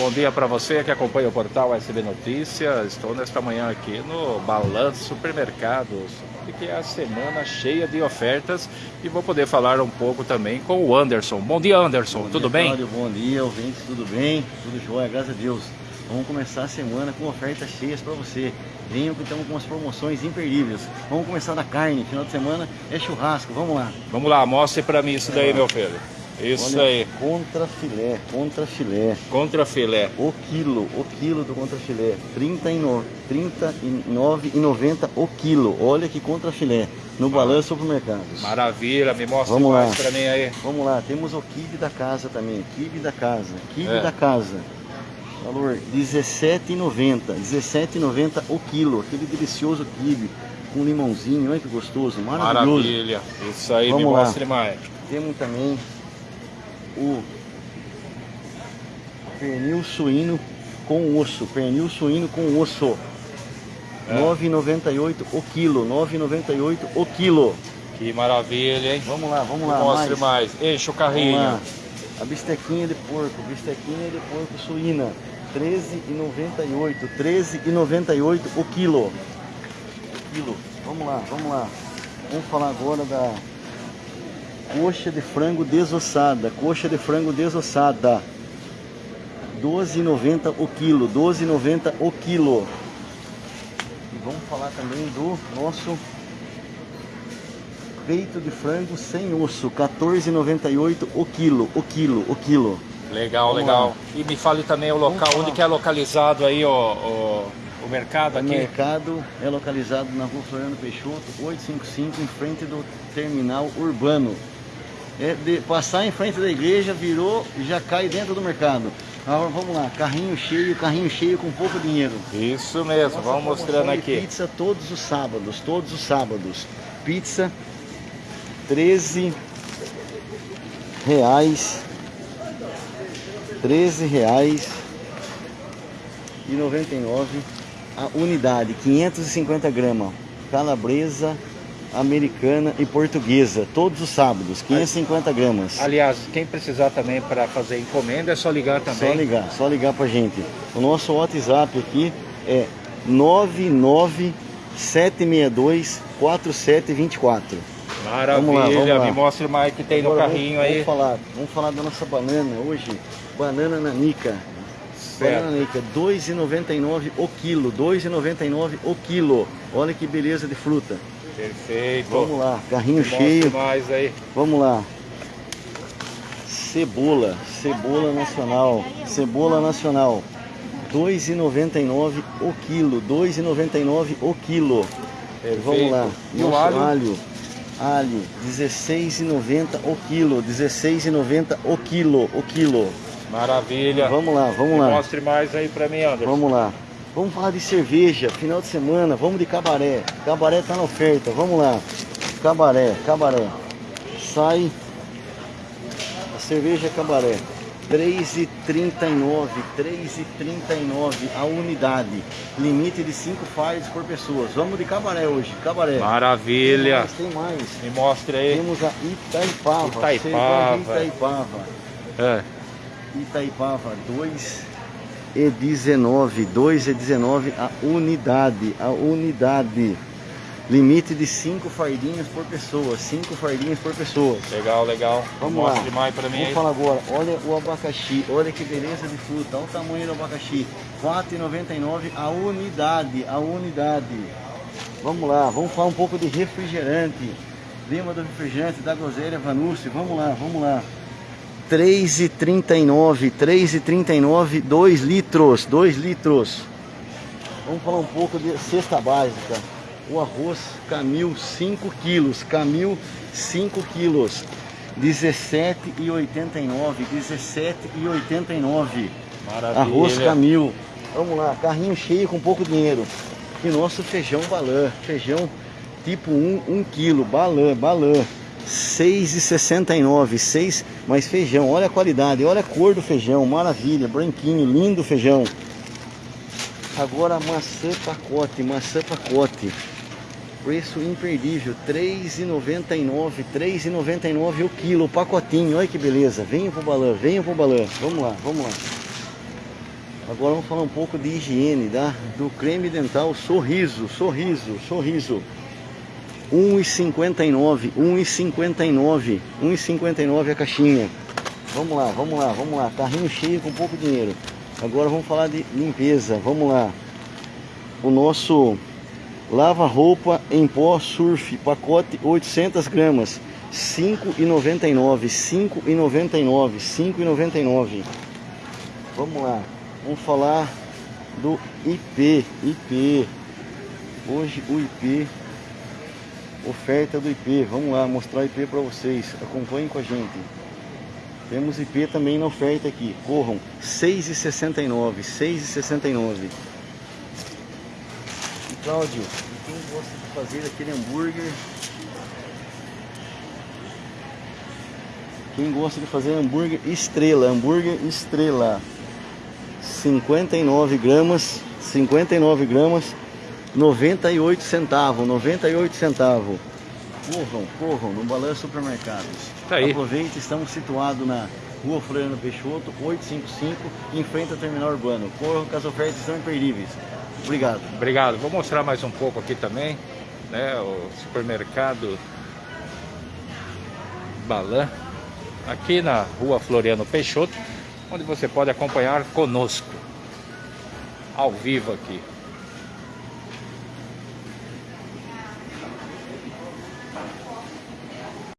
Bom dia para você que acompanha o portal SB Notícias. Estou nesta manhã aqui no Balanço Supermercados, que é a semana cheia de ofertas e vou poder falar um pouco também com o Anderson. Bom dia, Anderson. Bom tudo dia, bem? Cláudio. Bom dia, ouvintes. Tudo bem? Tudo jóia, graças a Deus. Vamos começar a semana com ofertas cheias para você. Venham que estamos com umas promoções imperdíveis. Vamos começar da carne. Final de semana é churrasco. Vamos lá. Vamos lá, mostre para mim isso daí, meu filho. Isso Olha, aí. Contra filé, contra filé. Contra filé. O quilo, o quilo do contra filé. R$ 39,90 o quilo. Olha que contra filé. No Balanço Supermercados. Maravilha, me mostra Vamos mais lá. para mim aí. Vamos lá, temos o kibe da casa também. Kibe da casa. Kibe É. da casa. Valor R$17,90. R$17,90 o quilo. Aquele delicioso kibe com limãozinho. Olha que gostoso. Maravilhoso. Maravilha. Isso aí, Vamos me lá. mostre mais. Temos também o pernil suíno com osso. Pernil suíno com osso. É. R$ 9,98 o quilo. R$ 9,98 o quilo. Que maravilha, hein? Vamos lá, vamos lá. mostre mais. mais. Enche o carrinho. A bistequinha de porco, bistequinha de porco suína, R$ 13,98, R$ 13,98 o quilo. O quilo. Vamos lá, vamos lá. Vamos falar agora da coxa de frango desossada, coxa de frango desossada. R$ 12,90 o quilo, R$ 12,90 o quilo. E vamos falar também do nosso peito de frango sem osso, R$ 14,98 o quilo, o quilo, o quilo. Legal, Vamos legal. lá. E me fale também o local, onde que é localizado aí o, o, o mercado O aqui? mercado é localizado na rua Floriano Peixoto, 855, em frente do terminal urbano. É de passar em frente da igreja, virou e já cai dentro do mercado. Agora vamos lá, carrinho cheio, carrinho cheio com pouco dinheiro. Isso mesmo, Nossa vamos mostrando aqui. Pizza todos os sábados, todos os sábados. Pizza 13 reais. 13 reais e 99 a unidade, 550 gramas. Calabresa americana e portuguesa, todos os sábados, 550 gramas. Aliás, quem precisar também para fazer encomenda é só ligar também. Só ligar, só ligar pra gente. O nosso WhatsApp aqui é 99762 4724. Maravilha, Vamos lá, vamos lá. me mostre mais que tem no Agora carrinho vamos, aí. Vamos falar, vamos falar da nossa banana hoje. Banana nanica. Certo. Banana nanica, 2,99 o quilo, 2,99 o quilo. Olha que beleza de fruta. Perfeito. Vamos lá, carrinho Me mostre cheio. mais aí. Vamos lá. Cebola, cebola nacional, cebola nacional. 2,99 o quilo, 2,99 o quilo. Perfeito. Vamos lá. E o alho? alho, alho 16,90 o quilo, 16,90 o quilo, o quilo. Maravilha. Vamos lá, vamos Me lá. mostre mais aí para mim, Anderson. Vamos lá. Vamos falar de cerveja, final de semana, vamos de cabaré. Cabaré tá na oferta, vamos lá. Cabaré, cabaré. Sai a cerveja cabaré. 3,39, 3,39 a unidade. Limite de 5 fardos por pessoa. Vamos de cabaré hoje, cabaré. Maravilha. Tem mais, tem mais. Me mostre aí. Temos a Itaipava. Itaipava. Itaipava. É. Itaipava 2 e 19, 2 e 19 a unidade, a unidade. Limite de 5 fardinhas por pessoa, 5 fardinhas por pessoa. Legal, legal. Vamos me lá. mostre mais para mim Vamos aí. falar agora, olha o abacaxi, olha que beleza de fruta, olha o tamanho do abacaxi. 4,99 a unidade, a unidade. Vamos lá, vamos falar um pouco de refrigerante. Lembra do refrigerante da groselha Vanucci? Vamos lá, vamos lá. 3,39, 3,39, 2 litros, 2 litros. Vamos falar um pouco de cesta básica. O arroz Camil 5 quilos, Camil 5 quilos, 17,89, 17,89. Maravilha. Arroz Camil. Vamos lá, carrinho cheio com pouco dinheiro. E nosso feijão balã, feijão tipo 1, 1 quilo, balã, balã. 6,69, 6, mas feijão, olha a qualidade, olha a cor do feijão, maravilha, branquinho, lindo feijão. Agora maçã pacote, maçã pacote. Preço imperdível, R$ 3,99, R$ 3,99 o quilo, o pacotinho, olha que beleza. Venha pro balão, venha pro balão. Vamos lá, vamos lá. Agora vamos falar um pouco de higiene, tá? Do creme dental Sorriso, Sorriso, Sorriso. 1,59, 1,59, 1,59 a caixinha. Vamos lá, vamos lá, vamos lá. Carrinho cheio com pouco dinheiro. Agora vamos falar de limpeza. Vamos lá. O nosso lava-roupa em pó surf, pacote 800 gramas, 5,99, 5,99, 5,99. Vamos lá. Vamos falar do IP, IP. Hoje o IP oferta do IP. Vamos lá mostrar o IP para vocês. Acompanhem com a gente. Temos IP também na oferta aqui. Corram 6,69, 6,69. E Cláudio, quem gosta de fazer aquele hambúrguer? Quem gosta de fazer hambúrguer estrela, hambúrguer estrela. 59 gramas, 59 gramas, 98 centavos, 98 centavos. Corram, corram no Balanço Supermercados. Tá aí. Aproveite, estamos situados na Rua Floriano Peixoto, 855, em frente ao terminal urbano. Corram que as ofertas estão imperdíveis. Obrigado. Obrigado. Vou mostrar mais um pouco aqui também, né? O supermercado Balan, aqui na Rua Floriano Peixoto, onde você pode acompanhar conosco, ao vivo aqui.